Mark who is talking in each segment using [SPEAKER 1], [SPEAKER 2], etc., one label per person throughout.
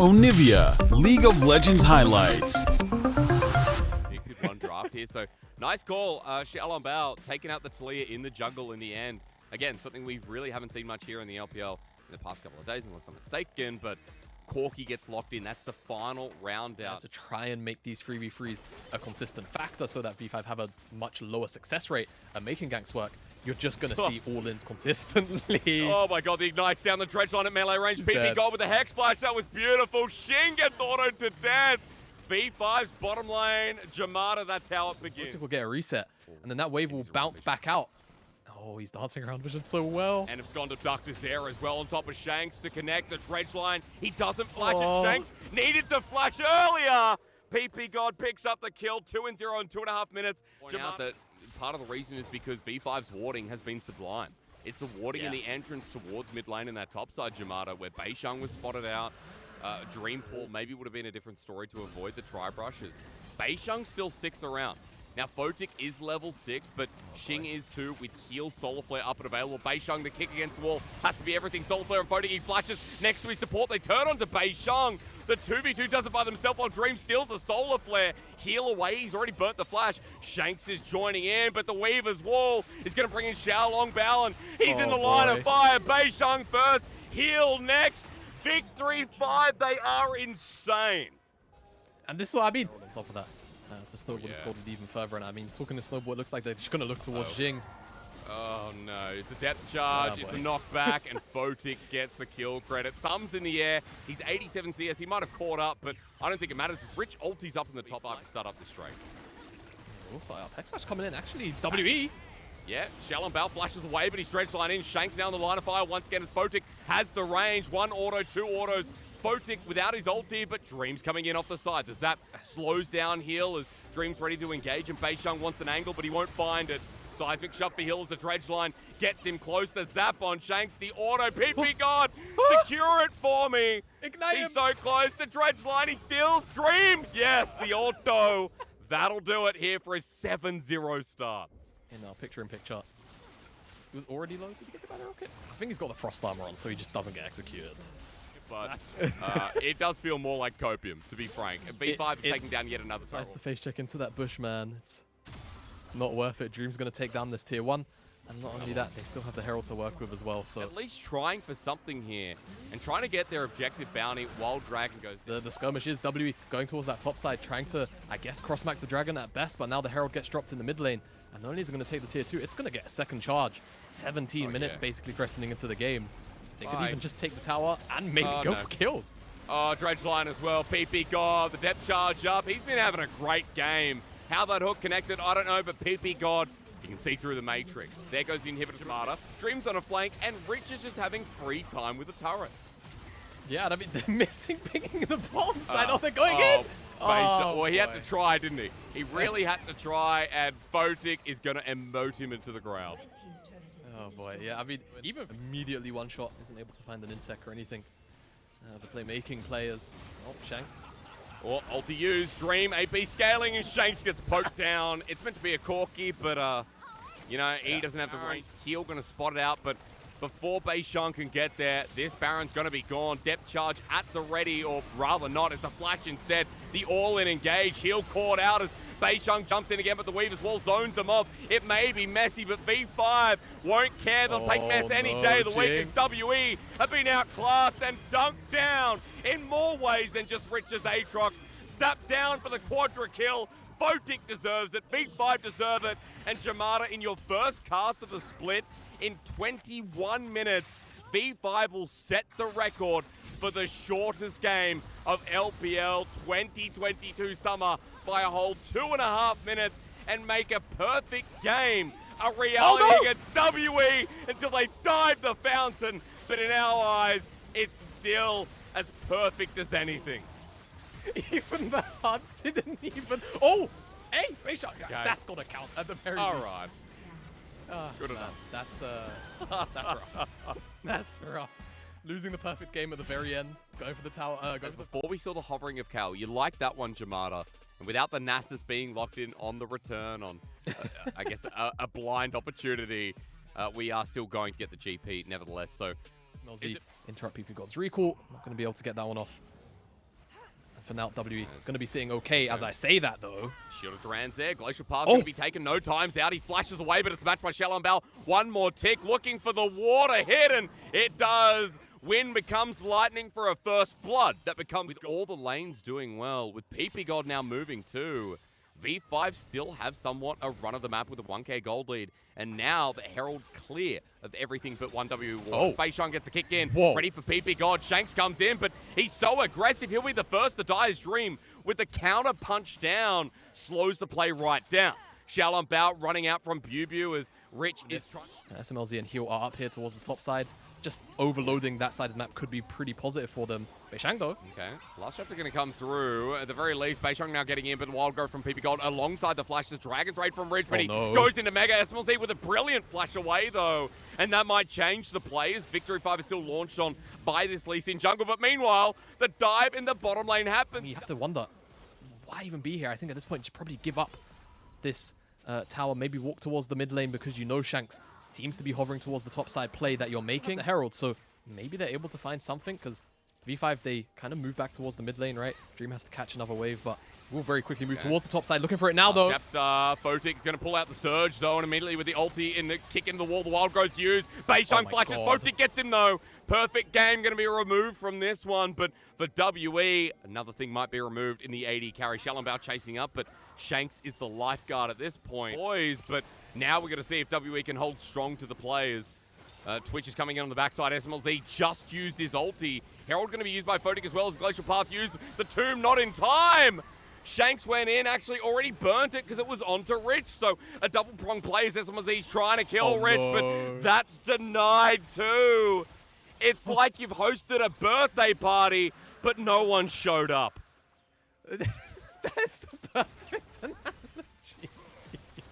[SPEAKER 1] Onivia, League of Legends highlights.
[SPEAKER 2] One draft here, so nice call. Uh, Xiaolong Bao taking out the Taliyah in the jungle in the end. Again, something we really haven't seen much here in the LPL in the past couple of days, unless I'm mistaken, but Corki gets locked in. That's the final round out.
[SPEAKER 3] to try and make these 3v3s a consistent factor so that V5 have a much lower success rate at making ganks work, you're just going to oh. see all-ins consistently.
[SPEAKER 2] Oh my god, the Ignites down the dredge line at melee range. PP
[SPEAKER 3] dead.
[SPEAKER 2] gold with the Hex Splash. That was beautiful. Shin gets autoed to death. V5's bottom lane. Jamada, that's how it begins.
[SPEAKER 3] we'll get a reset, and then that wave will bounce back out. Oh, he's dancing around Vision so well.
[SPEAKER 2] And it's gone to Doctor's there as well on top of Shanks to connect the dredge line. He doesn't flash
[SPEAKER 3] Oh.
[SPEAKER 2] it. Shanks needed to flash earlier. PP God picks up the kill. Two and zero in two and a half minutes. Point out that part of the reason is because V5's warding has been sublime. It's a warding in the entrance towards mid lane in that topside Jamada where Beishang was spotted out. Uh, Dreampool maybe would have been a different story to avoid the tri brushes. Beishang still sticks around. Now, Photic is level 6, but Xing is too, with heal Solar Flare up and available. Beishang, the kick against the wall, has to be everything. Solar Flare and Photic, he flashes next to his support. They turn onto Beishang. The 2v2 does it by themselves while Dream steals the Solar Flare. Heal away, he's already burnt the flash. Shanks is joining in, but the Weaver's wall is going to bring in Xiaolong Bao, and he's in
[SPEAKER 3] Oh,
[SPEAKER 2] the line
[SPEAKER 3] boy.
[SPEAKER 2] of fire. Beishang first, heal next. Victory 5, they are insane.
[SPEAKER 3] And this is what I mean. On top of that, uh, the Snowball has
[SPEAKER 2] Yeah.
[SPEAKER 3] scored it even further. And I mean, talking to snowboard, it looks like they're just going to look towards
[SPEAKER 2] Oh.
[SPEAKER 3] Jing.
[SPEAKER 2] Oh no, it's a depth charge,
[SPEAKER 3] Oh,
[SPEAKER 2] it's a knockback, and Photic gets the kill credit. Thumbs in the air, he's 87 CS, he might have caught up, but I don't think it matters. It's Rich ulti's up in the top half to start up the straight.
[SPEAKER 3] Start out. Hex Smash coming in. Actually. WE.
[SPEAKER 2] Yeah, Xiaolong Bao flashes away, but he stretch line in. Shanks down the line of fire once again. as Photic has the range. One auto, two autos. Photic without his ulti, but Dreams coming in off the side. The zap slows down heal as Dreams ready to engage, and Beishang wants an angle, but he won't find it. Seismic shove for Hill as the dredge line gets him close. The zap on Shanks, the auto. PP God, secure it for me.
[SPEAKER 3] Ignite
[SPEAKER 2] He's
[SPEAKER 3] him.
[SPEAKER 2] so close. The dredge line, he steals. Dream, yes, the auto. That'll do it here for a 7-0 start.
[SPEAKER 3] In our picture in picture. He was already low. Did he get the battle rocket? I think he's got the frost armor on, so he just doesn't get executed.
[SPEAKER 2] but uh, it does feel more like copium, to be frank. And V5 is taking down yet another turtle.
[SPEAKER 3] to face check into that bush, man. It's not worth it. Dream's going to take down this tier one. And not only that, they still have the Herald to work with as well. So
[SPEAKER 2] At least trying for something here and trying to get their objective bounty while Dragon goes
[SPEAKER 3] the, the skirmish is WE going towards that top side, trying to, I guess, cross-mac the Dragon at best. But now the Herald gets dropped in the mid lane. And not only is it going to take the tier two, it's going to get a second charge. 17
[SPEAKER 2] Oh,
[SPEAKER 3] minutes
[SPEAKER 2] yeah.
[SPEAKER 3] basically cresting into the game. They could even just take the tower and maybe
[SPEAKER 2] Oh,
[SPEAKER 3] go
[SPEAKER 2] no.
[SPEAKER 3] for kills.
[SPEAKER 2] Oh, Dredge line as well. PP God, the depth charge up. He's been having a great game. How that hook connected, I don't know, but PP God, you can see through the matrix. There goes the inhibitor Jamada. Dreams on a flank, and Rich is just having free time with the turret.
[SPEAKER 3] Yeah, and I mean, they're missing picking the bomb side.
[SPEAKER 2] Uh,
[SPEAKER 3] oh, they're going
[SPEAKER 2] oh,
[SPEAKER 3] in.
[SPEAKER 2] Beishang- well, he had to try, didn't he? He really had to try, and Photic is going to emote him into the ground.
[SPEAKER 3] Oh boy, yeah. I mean, even immediately one shot isn't able to find an insect or anything. Uh, the playmaking players. Oh, Shanks.
[SPEAKER 2] Or ulti used, Dream, AP scaling, and Shanks gets poked down. It's meant to be a Corki, but, uh, you know, he doesn't have the range. Heal going to spot it out, but before Beishang can get there, this Baron's going to be gone. Depth charge at the ready, or rather not. It's a flash instead. The all-in engage. Heal caught out as Beishang jumps in again, but the Weaver's Wall zones them off. It may be messy, but V5 won't care. They'll take
[SPEAKER 3] Oh,
[SPEAKER 2] mess any
[SPEAKER 3] no,
[SPEAKER 2] day of the week as WE have been outclassed and dunked down in more ways than just Rich's Aatrox. Zapped down for the quadra kill. Photic deserves it. V5 deserve it. And Jamada in your first cast of the split in 21 minutes. V5 will set the record for the shortest game of LPL 2022 summer by a whole two and a half minutes and make a perfect game a reality
[SPEAKER 3] Oh, no!
[SPEAKER 2] against WE until they dive the fountain. But in our eyes, it's still as perfect as anything.
[SPEAKER 3] even the HUD didn't even. Oh! Hey, shot.
[SPEAKER 2] Okay.
[SPEAKER 3] That's got to count at the very
[SPEAKER 2] All
[SPEAKER 3] least.
[SPEAKER 2] right.
[SPEAKER 3] Ah,
[SPEAKER 2] Good enough.
[SPEAKER 3] That's, uh, that's rough. that's rough. Losing the perfect game at the very end. Going for the tower. Uh, going for the
[SPEAKER 2] Before we saw the hovering of Cal, you like that one, Jamada. And without the Nasus being locked in on the return, on, uh, I guess, a, a blind opportunity, uh, we are still going to get the GP nevertheless. So,
[SPEAKER 3] Nozzy
[SPEAKER 2] Is it-
[SPEAKER 3] interrupt PP God's recall. Not going to be able to get that one off. for now. WE going to be sitting okay as I say that, though.
[SPEAKER 2] Shield of Durand's there. Glacial Path
[SPEAKER 3] Oh.
[SPEAKER 2] going to be taken no times out. He flashes away, but it's matched by Xiaolong Bao. One more tick, looking for the water hit, and it does. Wind becomes lightning for a first blood. That becomes with all the lanes doing well. With PP God now moving too. V5 still have somewhat a run of the map with a 1k gold lead. And now the Herald clear of everything but 1W war.
[SPEAKER 3] Oh.
[SPEAKER 2] Beishang gets a kick in.
[SPEAKER 3] Whoa.
[SPEAKER 2] Ready for PP God. Shanks comes in, but he's so aggressive. He'll be the first to die his dream. With the counter punch down, slows the play right down. Xiaolong Bao running out from Biubiu as Rich is trying.
[SPEAKER 3] SMLZ and Heal are up here towards the top side. Just overloading that side of the map could be pretty positive for them. Beishang, though,
[SPEAKER 2] Okay, last chapter going to come through. At the very least, Beishang now getting in, but the Wild Growth from PP God alongside the flashes. Dragon's Raid from Ridge, but
[SPEAKER 3] Oh,
[SPEAKER 2] he
[SPEAKER 3] no.
[SPEAKER 2] goes into Mega SMLZ with a brilliant flash away, though. And that might change the plays. Victory 5 is still launched on by this Lee Sin jungle, but meanwhile, the dive in the bottom lane happens.
[SPEAKER 3] you have to wonder, why even be here? I think at this point, you should probably give up this uh, tower, maybe walk towards the mid lane because you know Shanks seems to be hovering towards the top side play that you're making. The Herald, so maybe they're able to find something because V5, they kind of move back towards the mid lane, right? Dream has to catch another wave, but we'll very quickly move
[SPEAKER 2] Okay.
[SPEAKER 3] towards the top side. Looking for it now, though.
[SPEAKER 2] Chapter Photic going to pull out the surge though, and immediately with the ulti in the kick into the wall, the wild growth used. Beishang
[SPEAKER 3] Oh
[SPEAKER 2] flashes.
[SPEAKER 3] God.
[SPEAKER 2] Gets him though. Perfect game going to be removed from this one, but for WE, another thing might be removed in the 80 carry. Xiaolong Bao chasing up, but Shanks is the lifeguard at this point. Boys, but now we're going to see if WE can hold strong to the players. Uh, Twitch is coming in on the backside. SMLZ just used his ulti. Herald going to be used by Photic as well as Glacial Path used. The tomb not in time. Shanks went in, actually already burnt it because it was onto Rich. So a double prong play as SMLZ's trying to kill
[SPEAKER 3] Oh,
[SPEAKER 2] Rich,
[SPEAKER 3] no.
[SPEAKER 2] but that's denied too. It's like you've hosted a birthday party, but no one showed up.
[SPEAKER 3] That's the perfect analogy.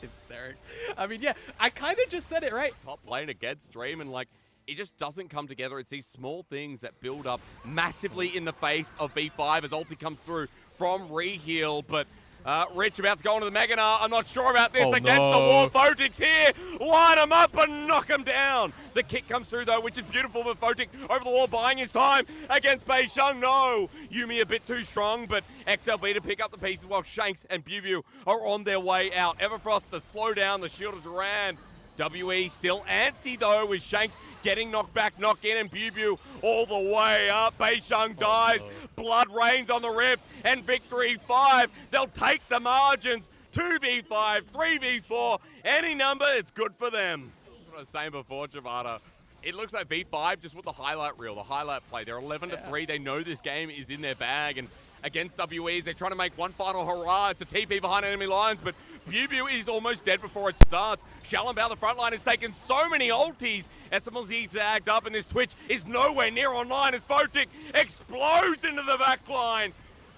[SPEAKER 3] Hysterics. I mean, yeah, I kind of just said it, right?
[SPEAKER 2] top lane against Dream, and like it just doesn't come together. It's these small things that build up massively in the face of V5 as ulti comes through from Reheal, but. Uh, Rich about to go into the Mega Gnar. I'm not sure about this
[SPEAKER 3] Oh,
[SPEAKER 2] against
[SPEAKER 3] no.
[SPEAKER 2] the wall. Photic's here. Line him up and knock him down. The kick comes through though, which is beautiful. But Photic over the wall, buying his time against Beishang. No, Yumi a bit too strong, but XLB to pick up the pieces while Shanks and Bubu are on their way out. Everfrost to slow down the Shield of Durand. WE still antsy though with Shanks getting knocked back, knock in, and Bew all the way up. Beishang dies, blood rains on the rift, and victory five. They'll take the margins. 2v5, 3v4, any number, it's good for them. What I was saying before, Javada. It looks like V5 just with the highlight reel, the highlight play. They're 11 to 3. They know this game is in their bag. And against WEs, they're trying to make one final hurrah. It's a TP behind enemy lines, but Bew is almost dead before it starts. Xiaolong Bao, the front line, has taken so many ultis. SMLZ tagged up, and this Twitch is nowhere near online as Photic explodes into the back line.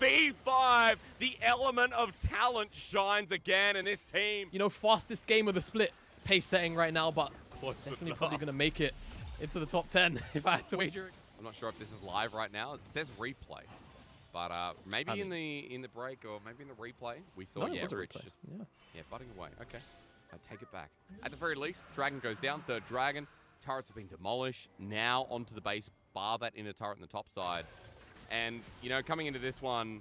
[SPEAKER 2] V5, the element of talent shines again in this team.
[SPEAKER 3] You know, fastest game of the split pace setting right now, but
[SPEAKER 2] Close
[SPEAKER 3] definitely
[SPEAKER 2] enough.
[SPEAKER 3] probably going to make it into the top 10 if I had to wager.
[SPEAKER 2] I'm not sure if this is live right now. It says replay. But uh, maybe
[SPEAKER 3] I
[SPEAKER 2] in the in the break or maybe in the replay, we saw
[SPEAKER 3] No, it
[SPEAKER 2] yeah, Rich just
[SPEAKER 3] Yeah.
[SPEAKER 2] yeah, butting away. Okay. I take it back. At the very least, Dragon goes down, third Dragon. Turrets have been demolished. Now onto the base, bar that inner turret on the top side. And, you know, coming into this one,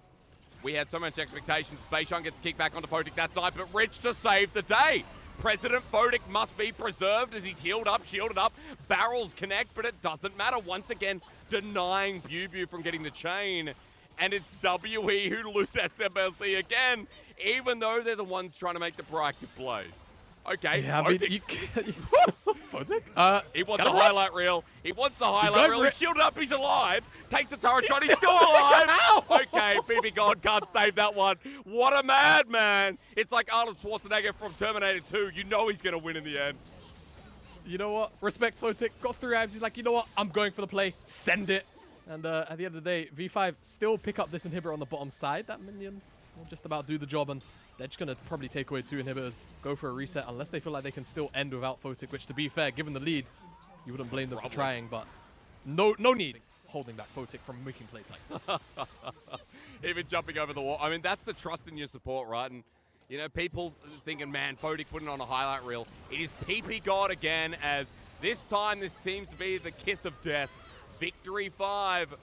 [SPEAKER 2] we had so much expectations. Beishang gets kicked back onto Photic that side, but Rich to save the day. President Photic must be preserved as he's healed up, shielded up. Barrels connect, but it doesn't matter. Once again, denying Bew from getting the chain. And it's WE who lose SMLZ again, even though they're the ones trying to make the proactive plays. Okay,
[SPEAKER 3] Yeah, I mean, you? Uh,
[SPEAKER 2] he wants the highlight reel. He wants the highlight reel. He's shielded up. He's alive. Takes the turret shot. He's still alive. Okay, PP God can't save that one. What a madman. It's like Arnold Schwarzenegger from Terminator 2. You know he's going to win in the end.
[SPEAKER 3] You know what? Respect Photic. Got three abs. He's like, you know what? I'm going for the play. Send it. And uh, at the end of the day, V5 still pick up this inhibitor on the bottom side. That minion will just about do the job. And they're just going to probably take away two inhibitors, go for a reset, unless they feel like they can still end without Photic, which, to be fair, given the lead, you wouldn't blame them for trying. But no no need holding back Photic from making plays like this.
[SPEAKER 2] Even jumping over the wall. I mean, that's the trust in your support, right? And, you know, people thinking, man, Photic putting on a highlight reel. It is PP God again, as this time this seems to be the kiss of death. Victory 5.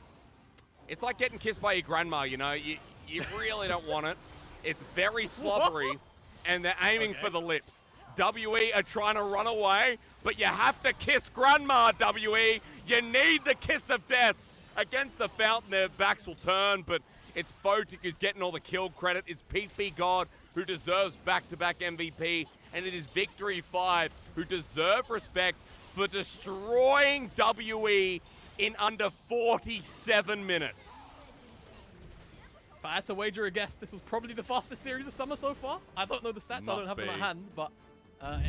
[SPEAKER 2] It's like getting kissed by your grandma, you know? You, you really don't want it. It's very slobbery, and they're aiming
[SPEAKER 3] Okay.
[SPEAKER 2] for the lips. WE are trying to run away, but you have to kiss grandma, WE. You need the kiss of death. Against the fountain, their backs will turn, but it's Photic who's getting all the kill credit. It's Pete B. God who deserves back-to-back MVP, and it is Victory 5 who deserve respect for destroying WE in under 47 minutes.
[SPEAKER 3] If I had to wager a guess, this was probably the fastest series of summer so far. I don't know the stats, I don't
[SPEAKER 2] Must
[SPEAKER 3] have them at hand, but uh,